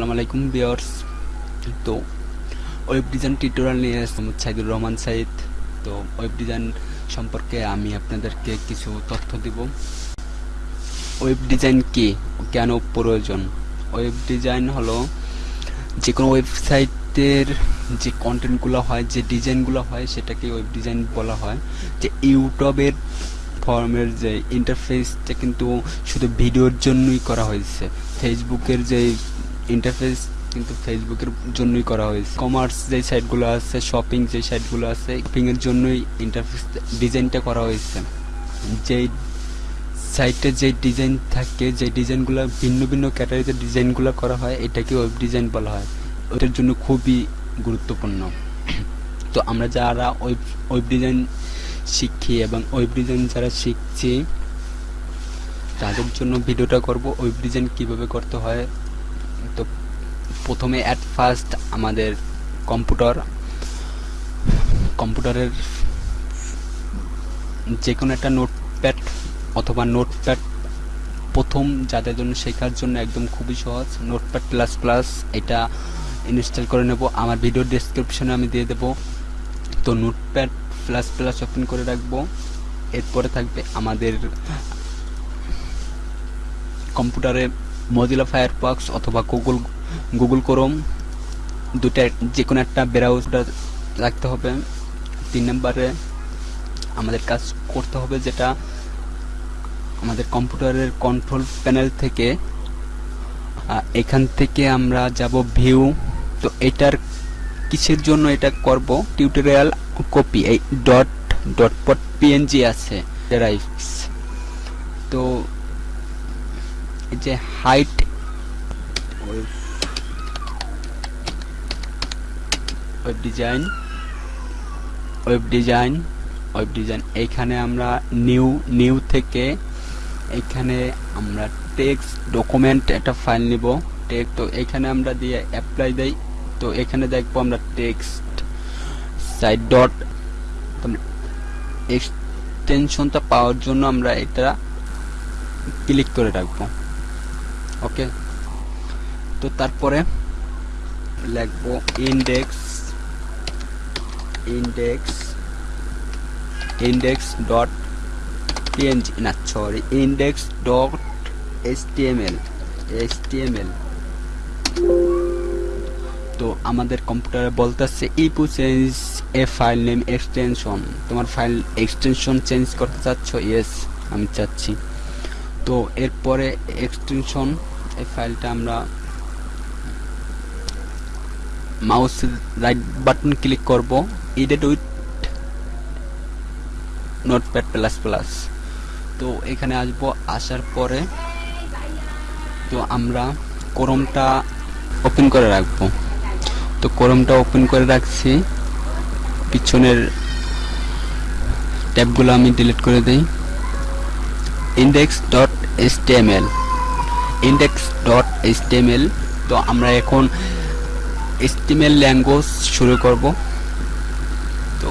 আসসালামু আলাইকুম বিয়ার্স তো, ওয়েব ডিজাইন টিউটোরিয়াল নিয়ে আসলাম সাইদুর রহমান সাইদ। তো, ওয়েব ডিজাইন সম্পর্কে আমি আপনাদেরকে কিছু তথ্য দিব। ওয়েব ডিজাইন কি? কেন প্রয়োজন? ওয়েব ডিজাইন হলো যে কোনো ওয়েবসাইটের যে কন্টেন্টগুলো হয়, যে ডিজাইনগুলো হয়, সেটাকে ওয়েব ডিজাইন বলা হয়। যে ইউটিউবের ফর্মের যে ইন্টারফেসটা কিন্তু শুধু ভিডিওর জন্যই করা হয়েছে। ফেসবুকের যে ইন্টারফেস কিন্তু ফেসবুকের জন্যই করা হয়েছে। কমার্স যে সাইটগুলো আছে শপিং যে সাইটগুলো আছে শপিংয়ের জন্যই ইন্টারফেস ডিজাইনটা করা হয়েছে। যেই সাইটে যে ডিজাইন থাকে যে ডিজাইনগুলো ভিন্ন ভিন্ন ক্যাটাগরিতে ডিজাইনগুলো করা হয়, এটাকে ওয়েব ডিজাইন বলা হয়। ওটার জন্য খুবই গুরুত্বপূর্ণ। তো আমরা যারা ওয়েব ওয়েব ডিজাইন শিখি এবং ওয়েব ডিজাইন যারা শিখছি, তাদের জন্য ভিডিওটা করব ওয়েব ডিজাইন কীভাবে করতে হয় তো প্রথমে অ্যাট ফার্স্ট আমাদের কম্পিউটার কম্পিউটারের যে কোনো একটা নোটপ্যাড অথবা নোটপ্যাড প্রথম যাদের জন্য শেখার জন্য একদম খুবই সহজ। নোটপ্যাড প্লাস প্লাস এটা ইনস্টল করে নেব। আমার ভিডিও ডেসক্রিপশনে আমি দিয়ে দেবো। তো নোটপ্যাড প্লাস প্লাস ওপেন করে রাখব। এরপরে থাকবে আমাদের কম্পিউটারে মজিলা ফায়ারফক্স অথবা গুগল গুগল ক্রোম দুটা যে কোনো একটা ব্রাউজার রাখতে হবে। তিন নম্বরে আমাদের কাজ করতে হবে যেটা আমাদের কম্পিউটারের কন্ট্রোল প্যানেল থেকে এখান থেকে আমরা যাব ভিউ তো এটার কিসের জন্য এটা করব? টিউটোরিয়াল কপি এই ডট ডট পট পিএনজি আছে ড্রাইভস তো যে height web design web design web design এইখানে আমরা নিউ নিউ থেকে এখানে আমরা টেক্সট ডকুমেন্ট একটা ফাইল নিব। টেক্সট তো এখানে আমরা দিয়ে অ্যাপ্লাই দেই। তো এখানে দেখব আমরা টেক্সট সাইড ডট এক্সটেনশনটা পাওয়ার জন্য আমরা এটা ক্লিক করে রাখব। ওকে তো তারপরে লিখব index index index dot PNG না sorry index dot HTML HTML তো আমাদের কম্পিউটারে বলতেছে Ipu change a file name extension তোমার ফাইল এক্সটেনশন চেঞ্জ করতে চাচ্ছ? ইয়েস আমি চাচ্ছি। তো এরপরে এক্সটেনশন এই ফাইলটা আমরা মাউস রাইট বাটন ক্লিক করব। Edit with notepad plus plus তো এখানে আসব, আসার পরে তো আমরা ক্রোমটা ওপেন করে রাখব। তো ক্রোমটা ওপেন করে রাখছি। পিছনের ট্যাবগুলো আমি ডিলিট করে দিই। Index dot HTML index dot HTML তো আমরা এখন এসটিএমএল ল্যাঙ্গুয়েজ শুরু করব। তো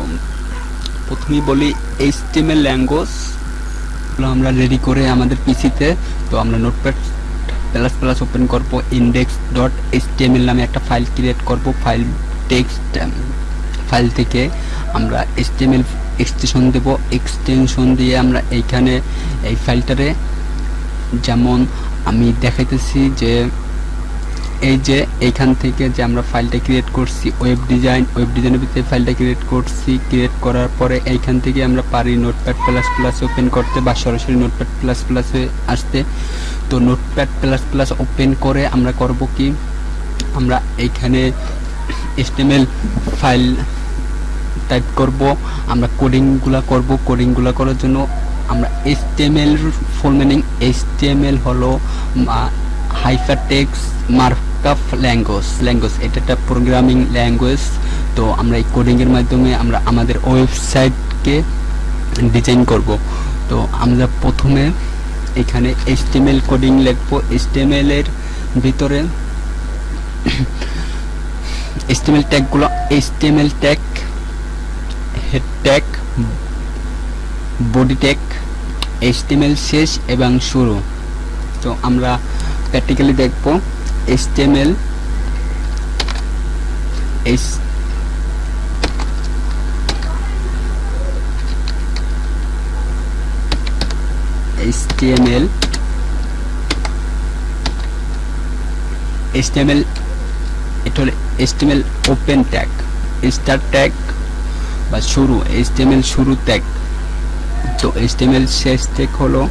প্রথমেই বলি এইচটিএমএল ল্যাঙ্গুয়েজ আমরা রেডি করে আমাদের পিসিতে তো আমরা নোটপ্যাড প্লাস প্লাস ওপেন করব। ইন্ডেক্স ডট এইচটিএমএল নামে একটা ফাইল ক্রিয়েট করব। ফাইল টেক্সট ফাইল থেকে আমরা এইচটিএমএল এক্সটেনশন দেব। এক্সটেনশন দিয়ে আমরা এইখানে এই ফাইলটারে যেমন আমি দেখাইতেছি যে এই যে এইখান থেকে যে আমরা ফাইলটা ক্রিয়েট করছি ওয়েব ডিজাইন ওয়েব ডিজাইনের ভিতরে ফাইলটা ক্রিয়েট করছি ক্রিয়েট করার পরে এইখান থেকে আমরা পারি নোটপ্যাড প্লাস প্লাস ওপেন করতে বা সরাসরি নোটপ্যাড প্লাস প্লাসে আসতে। তো নোটপ্যাড প্লাস প্লাস ওপেন করে আমরা করব কি, আমরা এইখানে এসটিএমএল ফাইল টাইপ করব, আমরা কোডিংগুলা করব। কোডিংগুলা করার জন্য আমরা এইচটিএমএল ফুল মিনিং এইচটিএমএল হলো হাইফারটেক্স মার্কআপ ল্যাঙ্গুয়েজ ল্যাঙ্গুয়েজ এটা একটা প্রোগ্রামিং ল্যাঙ্গুয়েজ তো আমরা এই কোডিংয়ের মাধ্যমে আমরা আমাদের ওয়েবসাইটকে ডিজাইন করব। তো আমরা প্রথমে এখানে এইচটিএমএল কোডিং লিখব। এইচটিএমএল এর ভিতরে HTML ট্যাগগুলো HTML tag head tag body tag HTML শেষ এবং শুরু। তো আমরা প্র্যাকটিক্যালি দেখব এইচটিএমএল এস HTML HTML HTML open tag start tag বা শুরু HTML শুরু ট্যাগ তো HTML শেষ ট্যাগ হলো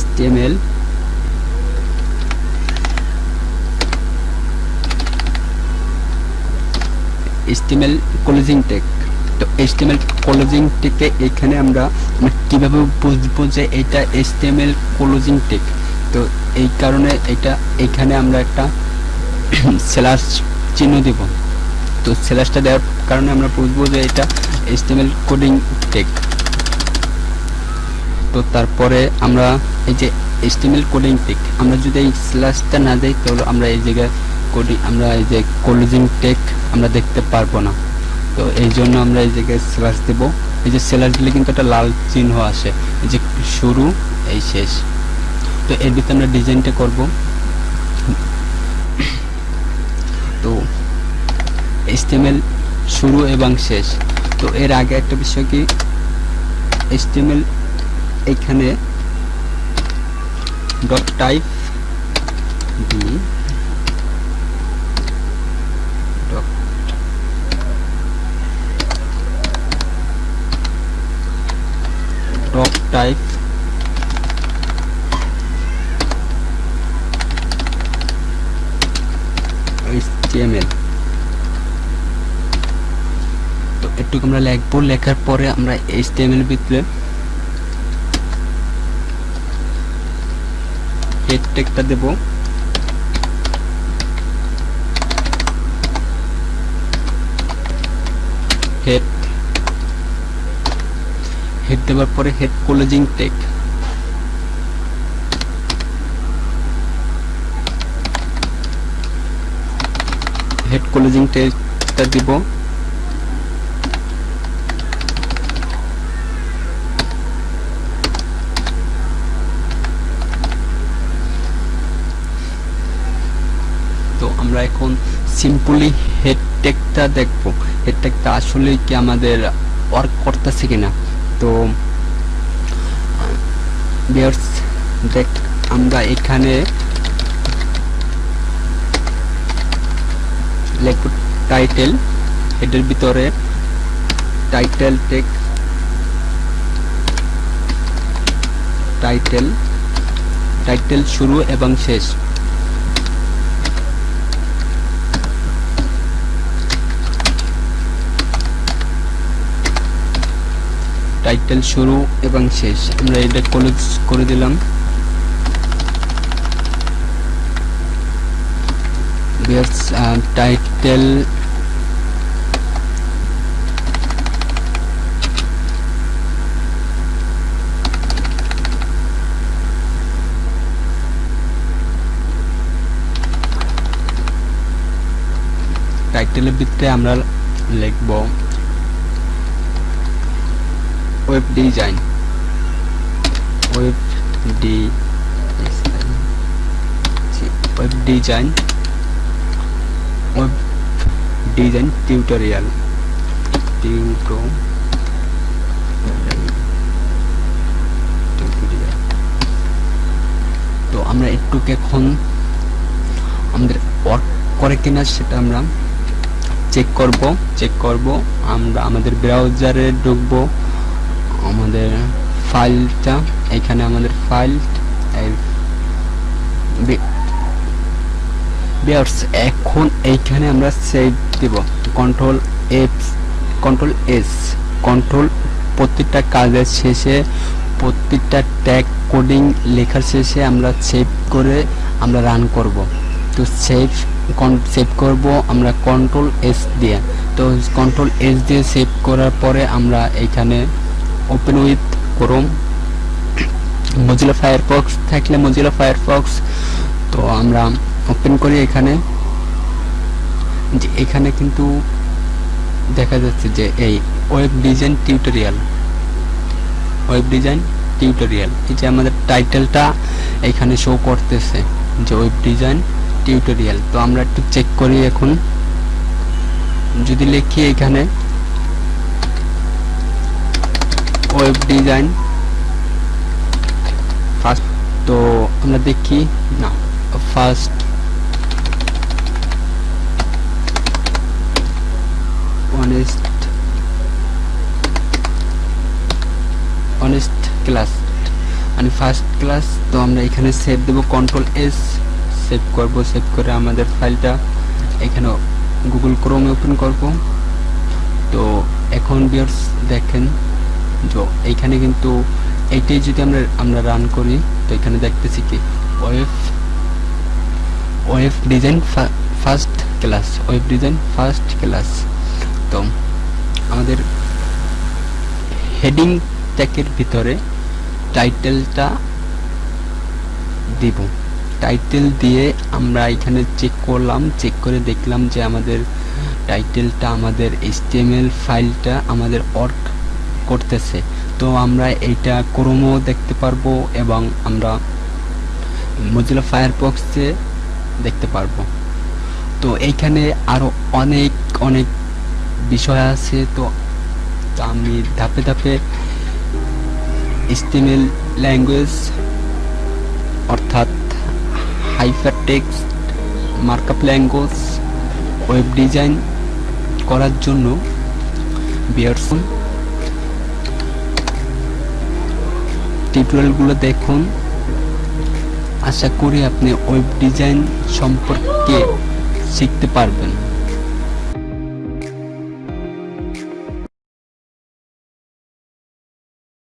HTML HTML ক্লোজিং ট্যাগ তো HTML ক্লোজিং ট্যাগে এখানে আমরা কীভাবে বুঝব যে এটা HTML ক্লোজিং টেক তো এই কারণে এটা এখানে আমরা একটা স্ল্যাশ চিহ্ন দেব তো স্ল্যাশটা দেওয়ার কারণে আমরা বুঝব যে এটা HTML কোডিং ট্যাগ তো তারপরে আমরা এই যে HTML কোডিং টেক আমরা যদি এই স্ল্যাশটা না দেই, তাহলে আমরা এই জায়গায় কোডিং আমরা এই যে ক্লোজিং টেক আমরা দেখতে পারব না। তো এই জন্য আমরা এই জায়গায় স্ল্যাশ দেব। এই যে স্ল্যাশ দিলে কিন্তু একটা লাল চিহ্ন আসে। এই যে শুরু, এই শেষ। তো এর ভিতরে আমরা ডিজাইনটা করব। তো HTML শুরু এবং শেষ। তো এর আগে একটা বিষয় কি? HTML এখানে dot type dot type HTML তো এটুকু আমরা লিখব লেখার পরে আমরা HTML ভিতরে হেড ট্যাগটা দেব। হেড হেড দেওয়ার পরে head closing tag head closing ট্যাগটা দিব তো আমরা এখন সিম্পলি হেড ট্যাগটা দেখব। হেড ট্যাগটা আসলে কি আমাদের ওয়ার্ক করতেছে কিনা? তো বিয়ার্স দেখ, আমরা এখানে লিখব টাইটেল হেডের ভিতরে টাইটেল টেক টাইটেল টাইটেল শুরু এবং শেষ। টাইটেল শুরু এবং শেষ। আমরা এটা কলেজ করে দিলাম। টাইটেল টাইটেলের ভিতরে আমরা লিখব web design web D web design web design tutorial টিউটো তো আমরা একটু এখন আমাদের ওয়ার্ক করে কিনা সেটা আমরা চেক করব চেক করব। আমরা আমাদের ব্রাউজারে ঢুকবো। আমাদের ফাইলটা এখানে আমাদের ফাইল এখন এইখানে আমরা সেভ দেব। Control F control S control প্রত্যেকটা কাজের শেষে প্রত্যেকটা ট্যাগ কোডিং লেখার শেষে আমরা সেভ করে আমরা রান করব। তো সেভ সেভ করব আমরা কন্ট্রোল এস দিয়ে। তো কন্ট্রোল এস দিয়ে সেভ করার পরে আমরা এখানে open with Chrome Mozilla Firefox থাকলে মজিলা ফায়ারফক্স তো আমরা ওপেন করি এখানে। যে এখানে কিন্তু দেখা যাচ্ছে যে এই web design tutorial web design tutorial এই যে আমাদের টাইটেলটা এখানে শো করতেছে, যে ওয়েব ডিজাইন টিউটোরিয়াল তো আমরা একটু চেক করি এখন। যদি লিখি এখানে ওয়েব ডিজাইন ফার্স্ট তো আমরা দেখি, না ফার্স্ট অনেস্ট অনেস্ট ক্লাস মানে ফার্স্ট ক্লাস তো আমরা এখানে সেভ দেবো কন্ট্রোল এস সেভ করব সেভ করে আমাদের ফাইলটা এখানে গুগল ক্রোমে ওপেন করব। তো এখন বিয়ার্স দেখেন যে এইখানে কিন্তু এইটাই যদি আমরা আমরা রান করি, তো এখানে দেখতেছি কি? Web web design first class web design first class তো আমাদের হেডিং ট্যাগের ভিতরে টাইটেলটা দিব। টাইটেল দিয়ে আমরা এখানে চেক করলাম চেক করে দেখলাম যে আমাদের টাইটেলটা আমাদের এইচটিএমএল ফাইলটা আমাদের ওয়ার্ক করতেছে। তো আমরা এইটা ক্রোমও দেখতে পারব এবং আমরা মজিলা ফায়ারবক্সে দেখতে পারব। তো এইখানে আরও অনেক অনেক বিষয় আছে। তো আমি ধাপে ধাপে স্টিমেল ল্যাঙ্গুয়েজ অর্থাৎ hyper text markup language web design করার জন্য বিয়ারসন টিউটোরিয়ালগুলো দেখুন। আশা করি আপনি ওয়েব ডিজাইন সম্পর্কে শিখতে পারবেন।